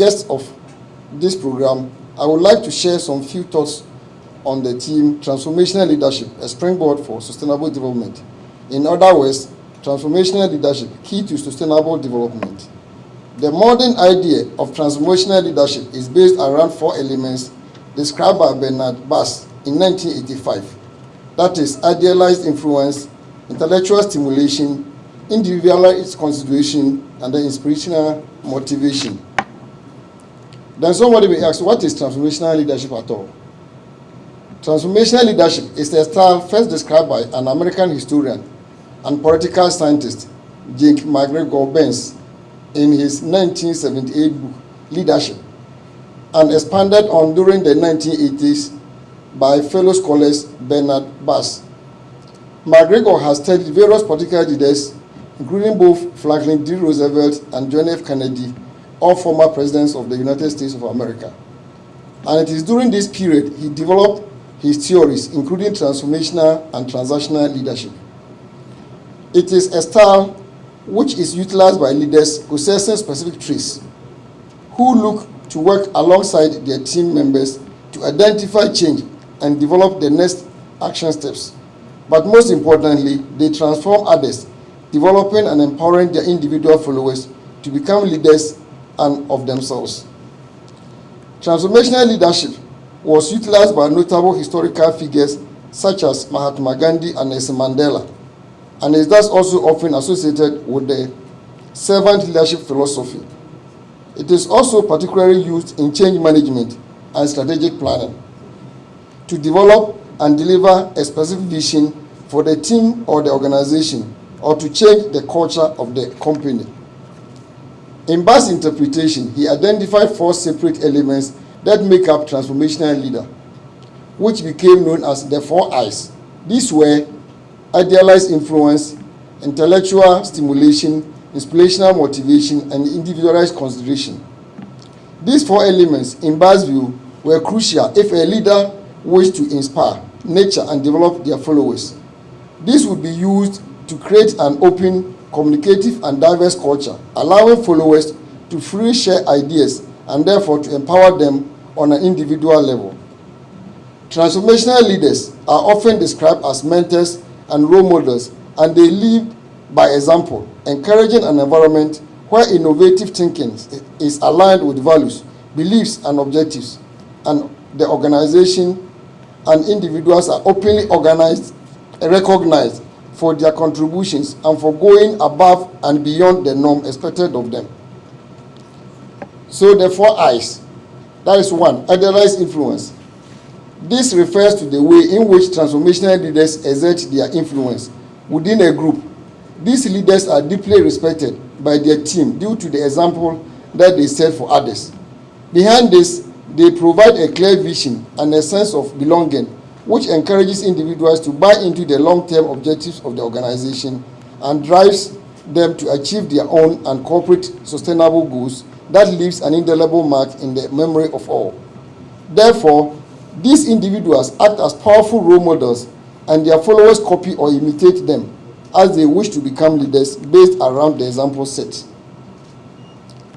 guest of this program, I would like to share some few thoughts on the theme Transformational Leadership, a springboard for sustainable development. In other words, transformational leadership, key to sustainable development. The modern idea of transformational leadership is based around four elements described by Bernard Bass in 1985. That is idealized influence, intellectual stimulation, individualized consideration, and the inspirational motivation. Then somebody may ask, what is transformational leadership at all? Transformational leadership is a style first described by an American historian and political scientist, Jake McGregor Burns, in his 1978 book, Leadership, and expanded on during the 1980s by fellow scholars Bernard Bass. McGregor has studied various political leaders, including both Franklin D. Roosevelt and John F. Kennedy, all former presidents of the United States of America. And it is during this period he developed his theories, including transformational and transactional leadership. It is a style which is utilized by leaders possessing specific traits who look to work alongside their team members to identify change and develop the next action steps. But most importantly, they transform others, developing and empowering their individual followers to become leaders and of themselves. Transformational leadership was utilized by notable historical figures such as Mahatma Gandhi and Nelson Mandela, and is thus also often associated with the servant leadership philosophy. It is also particularly used in change management and strategic planning to develop and deliver a specific vision for the team or the organization or to change the culture of the company. In Bass' interpretation, he identified four separate elements that make up transformational leader, which became known as the four I's. These were idealized influence, intellectual stimulation, inspirational motivation, and individualized consideration. These four elements, in Bass' view, were crucial if a leader wished to inspire, nurture, and develop their followers. This would be used to create an open, communicative, and diverse culture, allowing followers to freely share ideas and therefore to empower them on an individual level. Transformational leaders are often described as mentors and role models, and they lead by example, encouraging an environment where innovative thinking is aligned with values, beliefs, and objectives, and the organization and individuals are openly organized recognized for their contributions and for going above and beyond the norm expected of them. So the four I's, that is one, idealized influence. This refers to the way in which transformational leaders exert their influence within a group. These leaders are deeply respected by their team due to the example that they set for others. Behind this, they provide a clear vision and a sense of belonging, which encourages individuals to buy into the long-term objectives of the organization and drives them to achieve their own and corporate sustainable goals that leaves an indelible mark in the memory of all. Therefore, these individuals act as powerful role models and their followers copy or imitate them as they wish to become leaders based around the example set.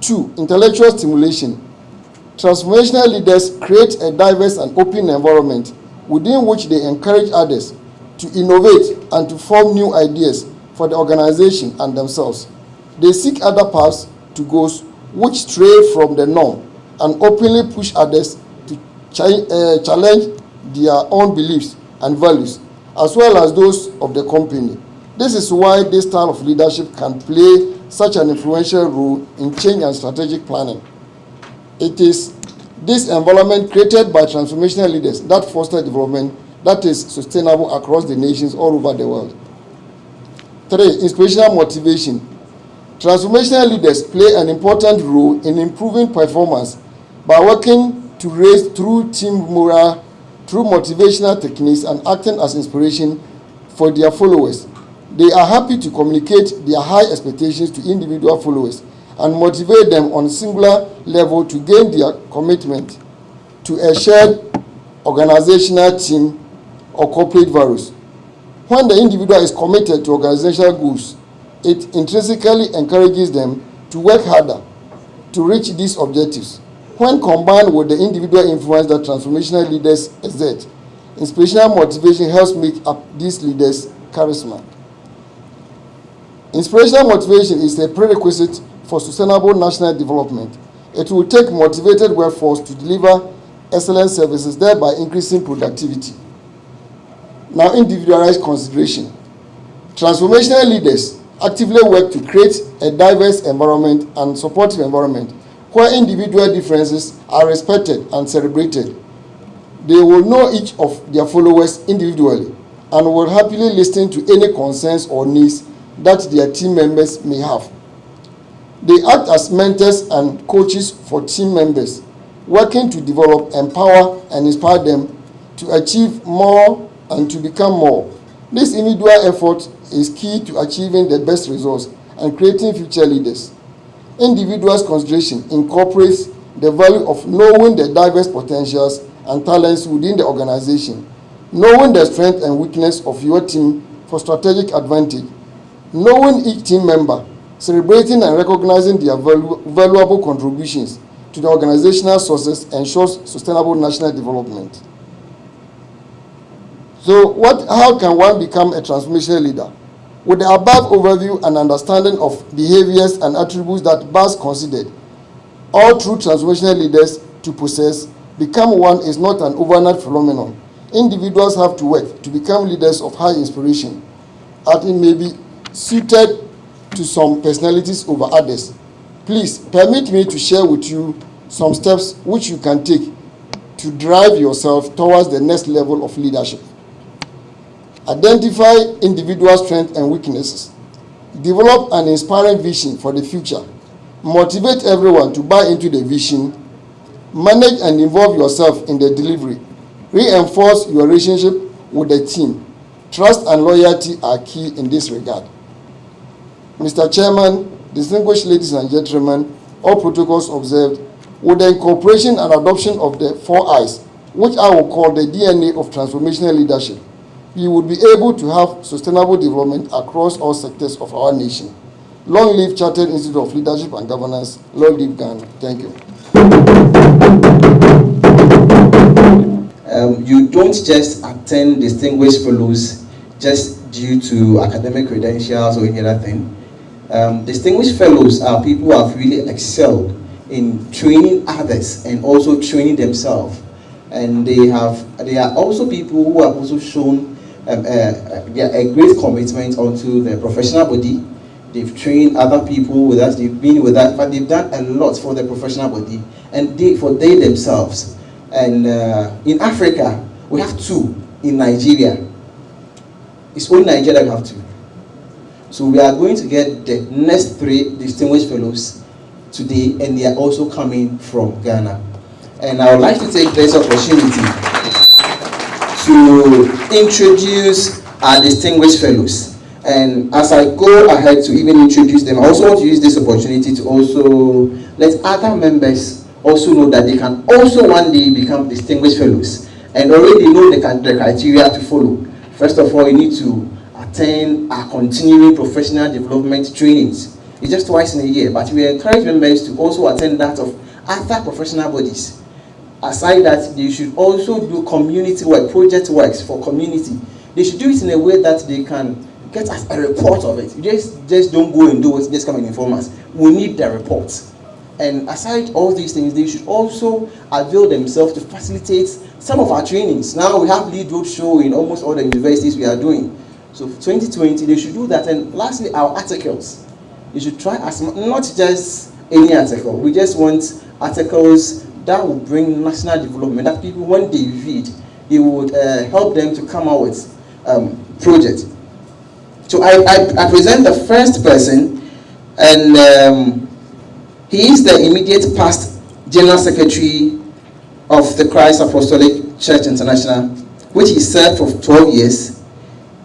Two, intellectual stimulation. Transformational leaders create a diverse and open environment within which they encourage others to innovate and to form new ideas for the organization and themselves. They seek other paths to go which stray from the norm and openly push others to ch uh, challenge their own beliefs and values, as well as those of the company. This is why this style of leadership can play such an influential role in change and strategic planning. It is this environment created by transformational leaders that foster development that is sustainable across the nations all over the world. Three, inspirational motivation. Transformational leaders play an important role in improving performance by working to raise through team morale, through motivational techniques, and acting as inspiration for their followers. They are happy to communicate their high expectations to individual followers and motivate them on singular level to gain their commitment to a shared organizational team or corporate values. When the individual is committed to organizational goals, it intrinsically encourages them to work harder to reach these objectives. When combined with the individual influence that transformational leaders exert, inspirational motivation helps make up these leaders' charisma. Inspirational motivation is a prerequisite for sustainable national development. It will take motivated workforce to deliver excellent services, thereby increasing productivity. Now, individualized consideration. Transformational leaders actively work to create a diverse environment and supportive environment where individual differences are respected and celebrated. They will know each of their followers individually and will happily listen to any concerns or needs that their team members may have. They act as mentors and coaches for team members, working to develop, empower, and inspire them to achieve more and to become more. This individual effort is key to achieving the best results and creating future leaders. Individuals' consideration incorporates the value of knowing the diverse potentials and talents within the organization, knowing the strength and weakness of your team for strategic advantage, knowing each team member, celebrating and recognizing their valu valuable contributions to the organizational success ensures sustainable national development. So what, how can one become a transformational leader? With the above overview and understanding of behaviors and attributes that Bass considered, all true transformational leaders to possess become one is not an overnight phenomenon. Individuals have to work to become leaders of high inspiration, and it may be suited to some personalities over others. Please permit me to share with you some steps which you can take to drive yourself towards the next level of leadership. Identify individual strengths and weaknesses. Develop an inspiring vision for the future. Motivate everyone to buy into the vision. Manage and involve yourself in the delivery. Reinforce your relationship with the team. Trust and loyalty are key in this regard. Mr. Chairman, distinguished ladies and gentlemen, all protocols observed, with the incorporation and adoption of the four I's, which I will call the DNA of transformational leadership, we would be able to have sustainable development across all sectors of our nation. Long live Chartered Institute of Leadership and Governance. Long live Ghana. Thank you. Um, you don't just attend distinguished fellows just due to academic credentials or any other thing. Um, distinguished fellows are people who have really excelled in training others and also training themselves. And they have, they are also people who have also shown um, uh, a great commitment onto the professional body. They've trained other people with us, they've been with us, but they've done a lot for the professional body and they, for they themselves. And uh, in Africa, we have two in Nigeria. It's only Nigeria we have two. So we are going to get the next three distinguished fellows today, and they are also coming from Ghana. And I would like to take this opportunity to introduce our distinguished fellows. And as I go ahead to even introduce them, I also want to use this opportunity to also let other members also know that they can also one day become distinguished fellows and already know the, the criteria to follow. First of all, you need to attend our continuing professional development trainings. It's just twice in a year, but we encourage members to also attend that of other professional bodies aside that they should also do community work, project works for community. They should do it in a way that they can get us a report of it. Just, just don't go and do it, just come and inform us. We need the report. And aside all these things, they should also avail themselves to facilitate some of our trainings. Now we have lead road show in almost all the universities we are doing. So 2020, they should do that. And lastly, our articles. You should try as not just any article. We just want articles that will bring national development, that people, when they read, it would uh, help them to come out with um, projects. So I, I, I, present the first person, and um, he is the immediate past General Secretary of the Christ Apostolic Church International, which he served for 12 years.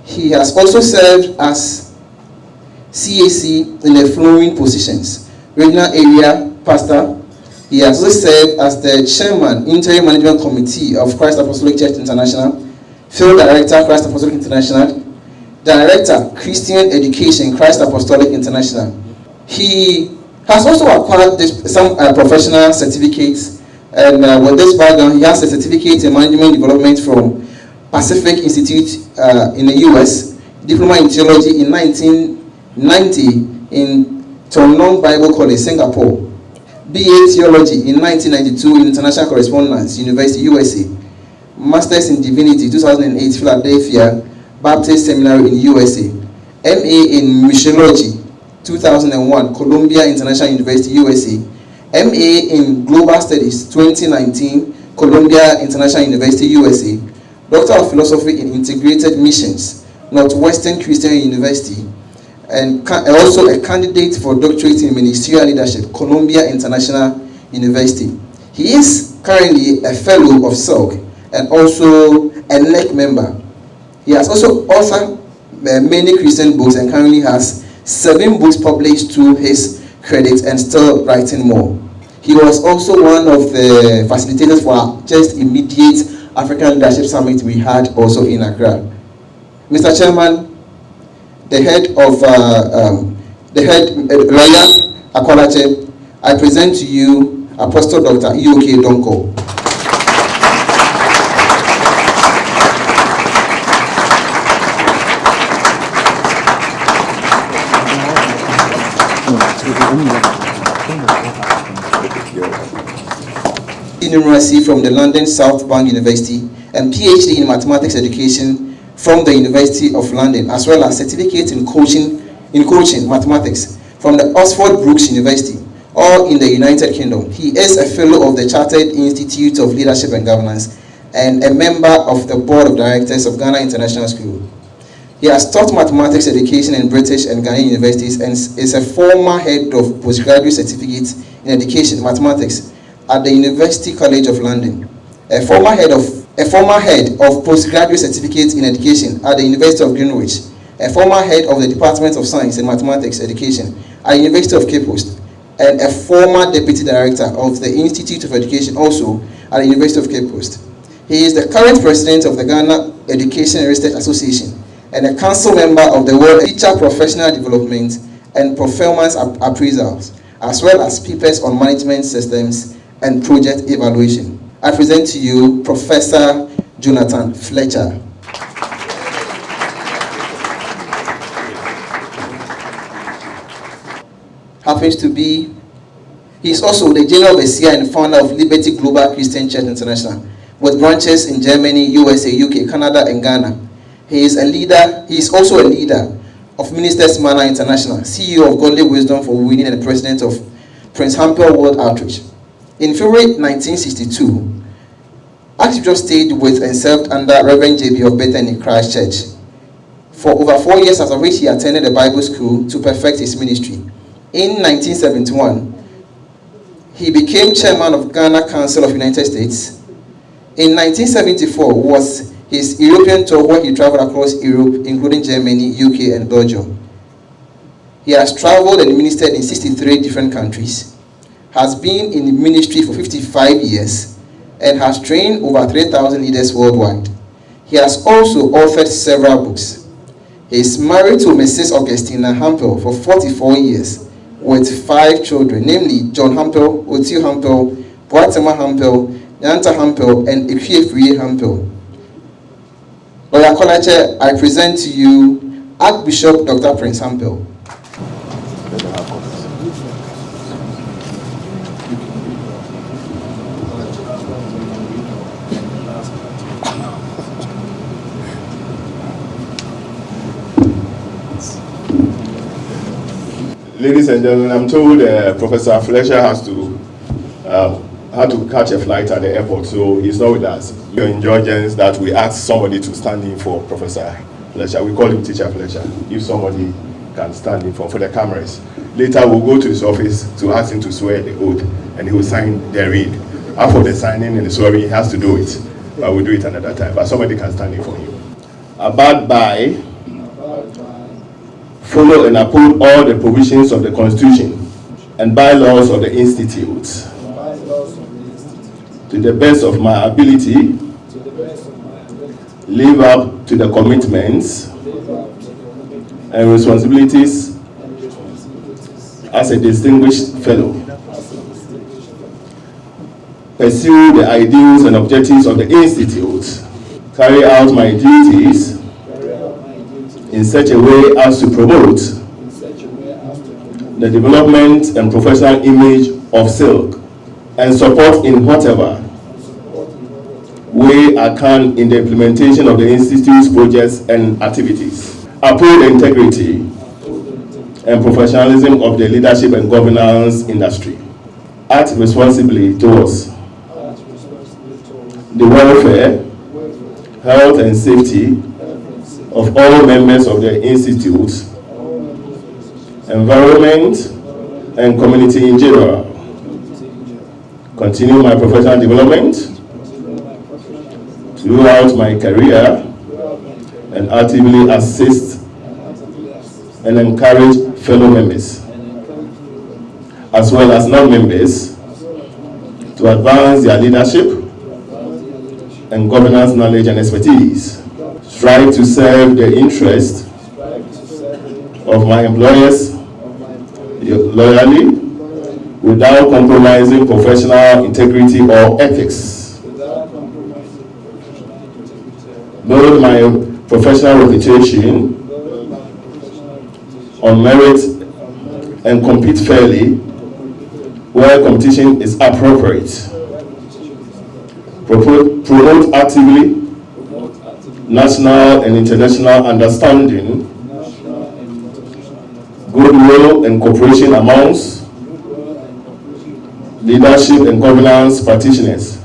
He has also served as CAC in the following positions, Regional Area Pastor, he has also served as the chairman, interim management committee of Christ Apostolic Church International, field director, Christ Apostolic International, director, Christian Education, Christ Apostolic International. He Has also acquired this, some uh, professional certificates, and uh, with this background, he has a certificate in management development from Pacific Institute uh, in the US, diploma in theology in 1990 in Tongnong Bible College, Singapore, BA Theology in 1992 in International Correspondence, University, USA, Masters in Divinity 2008, Philadelphia Baptist Seminary in USA, MA in Missiology 2001, Columbia International University, USA, MA in Global Studies 2019, Columbia International University, USA, Doctor of Philosophy in Integrated Missions, Northwestern Christian University, and also a candidate for doctorate in ministerial leadership, Columbia International University. He is currently a fellow of SELC and also a NEC member. He has also authored uh, many Christian books and currently has seven books published to his credit and still writing more. He was also one of the facilitators for our just immediate African Leadership Summit we had also in Accra. Mr. Chairman, the head of uh, um, the head uh, lawyer I present to you Apostle Dr. Ioke Donko. Numeracy from the London South Bank University and PhD in Mathematics Education from the University of London, as well as certificate in coaching in coaching mathematics from the Oxford Brookes University, all in the United Kingdom. He is a fellow of the Chartered Institute of Leadership and Governance and a member of the Board of Directors of Ghana International School. He has taught mathematics education in British and Ghanaian universities and is a former head of postgraduate certificate in education, mathematics at the University College of London, a former head of a former head of postgraduate certificate in education at the University of Greenwich, a former head of the Department of Science and Mathematics Education at the University of Cape Coast, and a former deputy director of the Institute of Education also at the University of Cape Coast. He is the current president of the Ghana Education Research Association and a council member of the World Teacher Professional Development and Performance Appraisals, as well as papers on management systems and project evaluation. I present to you Professor Jonathan Fletcher. Happens to be, he is also the General Overseer and founder of Liberty Global Christian Church International, with branches in Germany, USA, UK, Canada, and Ghana. He is a leader, he is also a leader of Ministers Manor International, CEO of Godly Wisdom for Winning and president of Prince Hampel World Outreach. In February 1962, Archbishop stayed with and served under Reverend J.B. of Bethany Christ Church. For over four years, after which he attended a Bible school to perfect his ministry. In 1971, he became chairman of Ghana Council of United States. In 1974 was his European tour where he traveled across Europe, including Germany, UK, and Belgium. He has traveled and ministered in 63 different countries has been in the ministry for 55 years and has trained over 3,000 leaders worldwide. He has also authored several books. He is married to Mrs. Augustina Hampel for 44 years with five children, namely John Hampel, Otiu Hampel, Boatema Hampel, Yanta Hampel, and Ekwefrie Hampel. Lawyer Kolache, I present to you Archbishop Dr. Prince Hampel. Ladies and gentlemen, I'm told uh, Professor Fletcher has to uh, had to catch a flight at the airport, so he's not with us. Your indulgence that we ask somebody to stand in for Professor Fletcher. We call him Teacher Fletcher. If somebody can stand in for, for the cameras. Later, we'll go to his office to ask him to swear the oath, and he will sign the read. After the signing and the swearing, he has to do it. But we'll do it another time. But somebody can stand in for him. Abide by follow and uphold all the provisions of the Constitution and bylaws of the Institute to the best of my ability, live up to the commitments and responsibilities as a distinguished fellow. Pursue the ideals and objectives of the Institute. Carry out my duties in such a way as to promote the development and professional image of silk and support in whatever way I can in the implementation of the Institute's projects and activities. Uphold the integrity and professionalism of the leadership and governance industry. Act responsibly towards the welfare, health and safety of all members of the Institute, environment and community in general. Continue my professional development throughout my career and actively assist and encourage fellow members as well as non-members to advance their leadership and governance knowledge and expertise. Strive to serve the interest of my employers loyally without compromising professional integrity or ethics. Build my professional reputation on merit and compete fairly where competition is appropriate. Promote, actively national and international understanding, goodwill and cooperation amongst leadership and governance practitioners.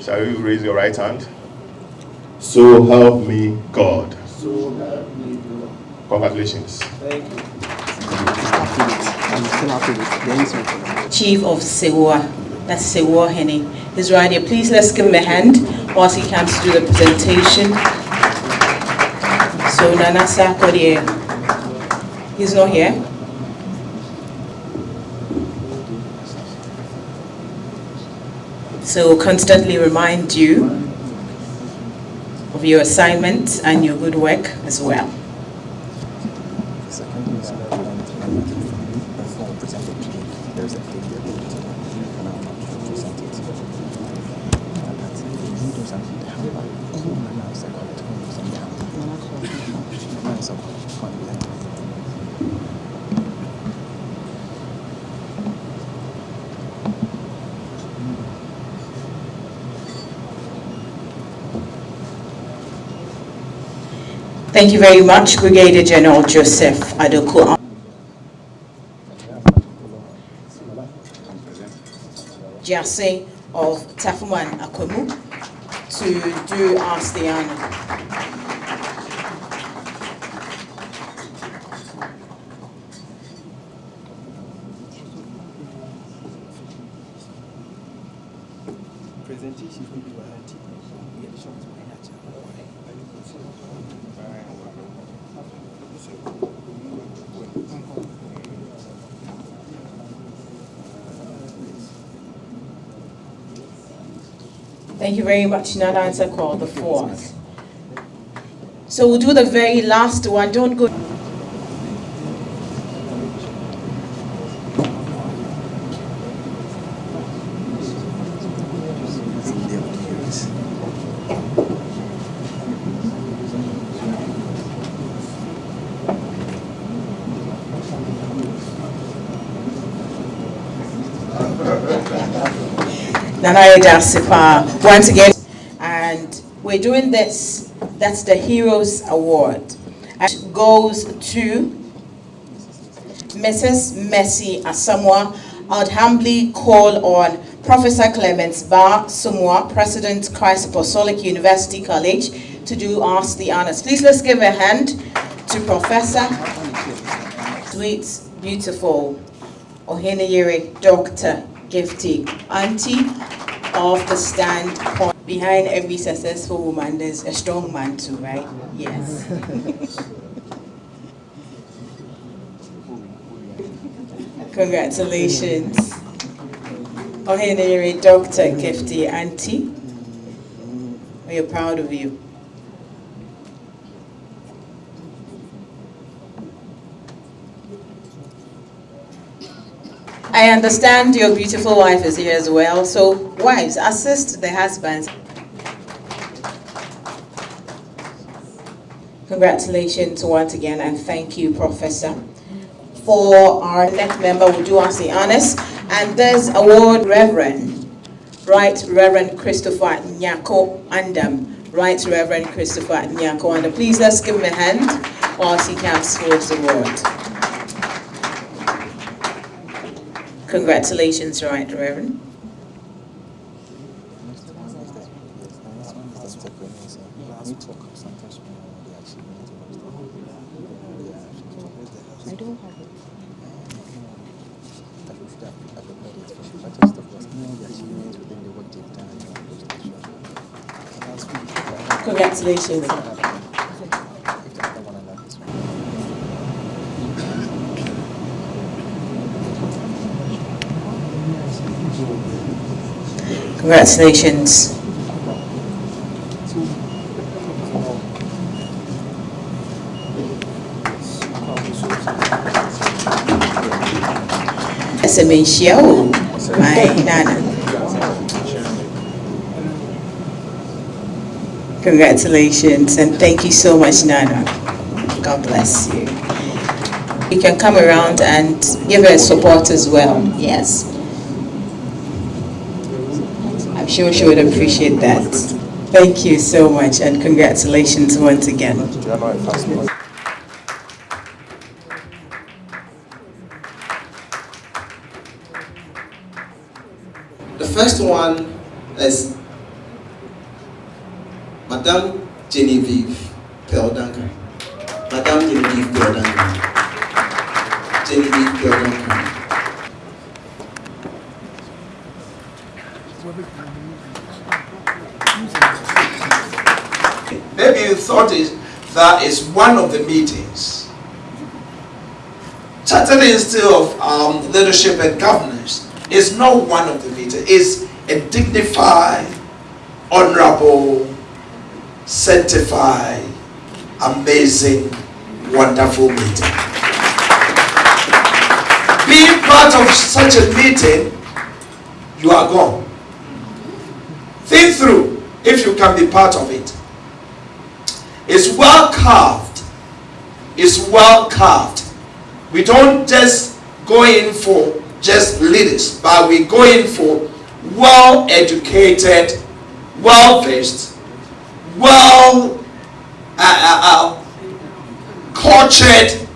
Shall you raise your right hand? So help me God. Congratulations. Chief of Sewa, that's Sewa Henny. He's right here. Please let's give him a hand whilst he comes to do the presentation. So Nana Sarkodie, he's not here. So constantly remind you of your assignments and your good work as well. Thank you very much, Brigadier General Joseph Adoku. Jase of Tafuman Akwemu to do us the honor. Thank you very much, Nana Answer Call, the fourth. So we'll do the very last one. Don't go. Nana Sipa once again. And we're doing this, that's the Heroes Award. And it goes to Mrs. Mercy Asamoah. I'd humbly call on Professor Clements Bar Sumwa, President Christ Apostolic University College, to do us the honors. Please let's give a hand to Professor. Sweet, beautiful, Oheneyere Dr. Gifty, Anti of the standpoint. Behind every successful woman, there's a strong man too, right? Yes. Congratulations. Oheneyere Dr. Gifty Anti. We are proud of you. I understand your beautiful wife is here as well. So, wives, assist the husbands. Congratulations once again, and thank you, Professor. For our next member, we do ask the honors, and this award, Reverend, Right Reverend Christopher Nyako Andam. Right Reverend Christopher Nyako Andam. Please let's give him a hand whilst he comes towards the award. Congratulations, Right Reverend. Congratulations. Congratulations. O, my nana. Congratulations and thank you so much, Nana. God bless you. You can come around and give her support as well. Yes. I'm sure she would appreciate that. Thank you so much and congratulations once again. The first one is Madame Genevieve Pearl Maybe you thought it, that is one of the meetings. Chartered Institute of um, Leadership and Governance is not one of the meetings. It's a dignified, honorable, sanctified, amazing, wonderful meeting. Being part of such a meeting, you are gone. Think through if you can be part of it. It's well carved. It's well carved. We don't just go in for just leaders, but we go in for well educated, well versed, well uh, uh, uh, cultured,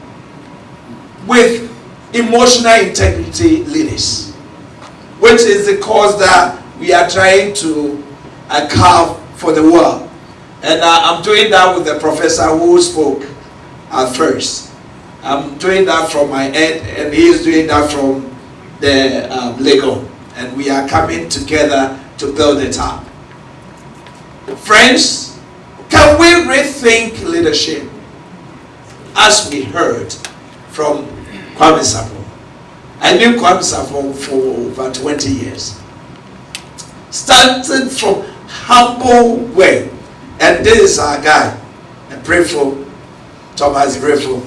with emotional integrity leaders, which is the cause that we are trying to uh, carve for the world. And uh, I'm doing that with the professor who spoke at first. I'm doing that from my end, and he is doing that from the um, Lego. And we are coming together to build it up. Friends, can we rethink leadership as we heard from Kwame Sapon? I knew Kwame Sapon for over 20 years. Starting from humble way, and this is our guy, pray for Thomas Brefo.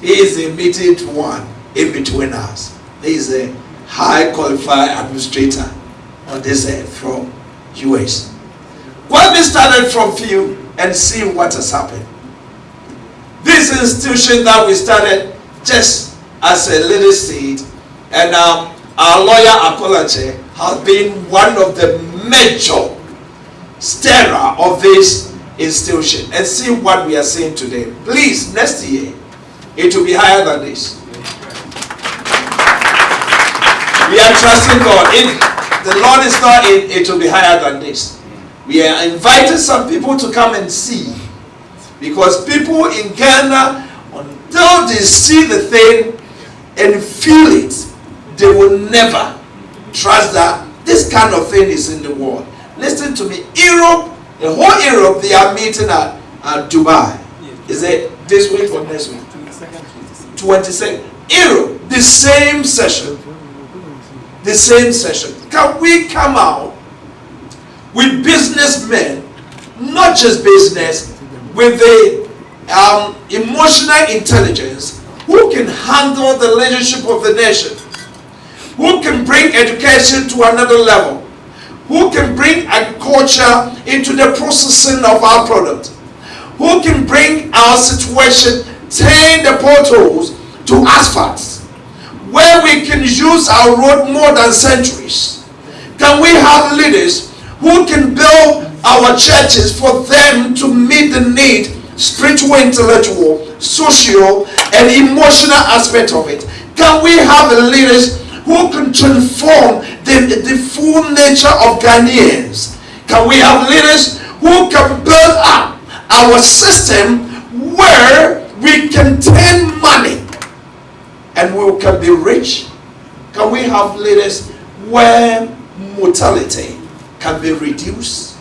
He is the immediate one in between us. He is a high qualified administrator on this earth from US. When we started from few and see what has happened. This institution that we started just as a little seed, and um, our lawyer Akolache has been one of the major stirrer of this institution and see what we are seeing today. Please, next year, it will be higher than this. We are trusting God. If the Lord is not in, it will be higher than this. We are inviting some people to come and see. Because people in Ghana, until they see the thing and feel it, they will never trust that this kind of thing is in the world. Listen to me. Europe, the whole Europe, they are meeting at, at Dubai. Is it this week or next week? 22nd. Europe, the same session. The same session. Can we come out with businessmen, not just business, with the um, emotional intelligence who can handle the leadership of the nation? Who can bring education to another level, who can bring agriculture into the processing of our product, who can bring our situation, turn the potholes to asphalts, where we can use our road more than centuries. Can we have leaders who can build our churches for them to meet the need, spiritual, intellectual, social, and emotional aspect of it? Can we have leaders who can transform the, the full nature of Ghanaians? Can we have leaders who can build up our system where we can turn money and we can be rich? Can we have leaders where mortality can be reduced?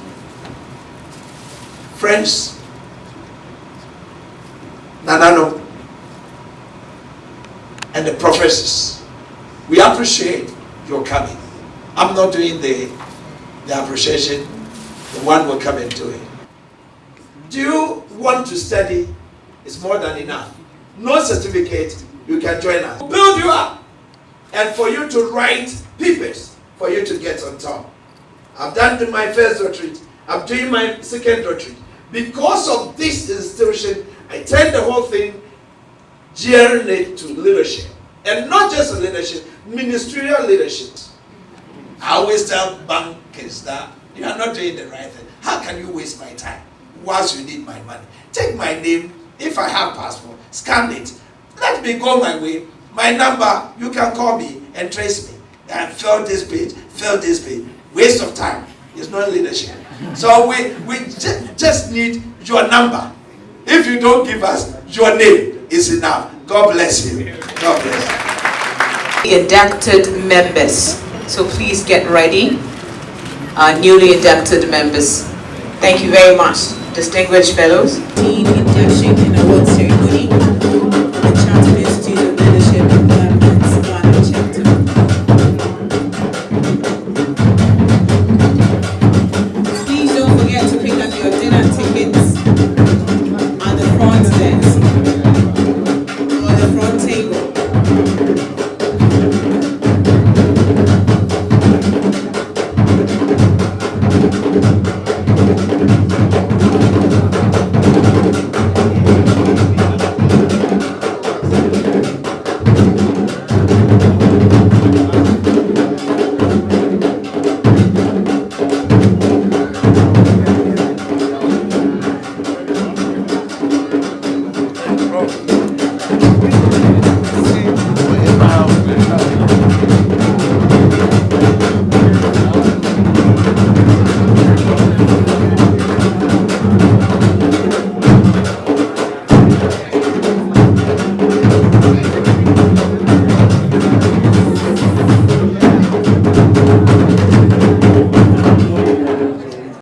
Friends, Nanano, and the professors, we appreciate your coming. I'm not doing the, the appreciation, the one will come do it. Do you want to study? It's more than enough. No certificate, you can join us. Build you up and for you to write papers for you to get on top. I've done my first retreat. I'm doing my second retreat. Because of this institution, I turn the whole thing gearing to leadership. And not just leadership, ministerial leadership. I always tell bankers that you are not doing the right thing. How can you waste my time whilst you need my money? Take my name, if I have passport, scan it. Let me go my way. My number, you can call me and trace me. And fill this page, fill this page. Waste of time. It's not leadership. So we, we ju- just need your number. If you don't give us your name, it's enough. God bless you. God bless you. inducted members. So please get ready, our newly inducted members. Thank you very much, distinguished fellows. Induction award ceremony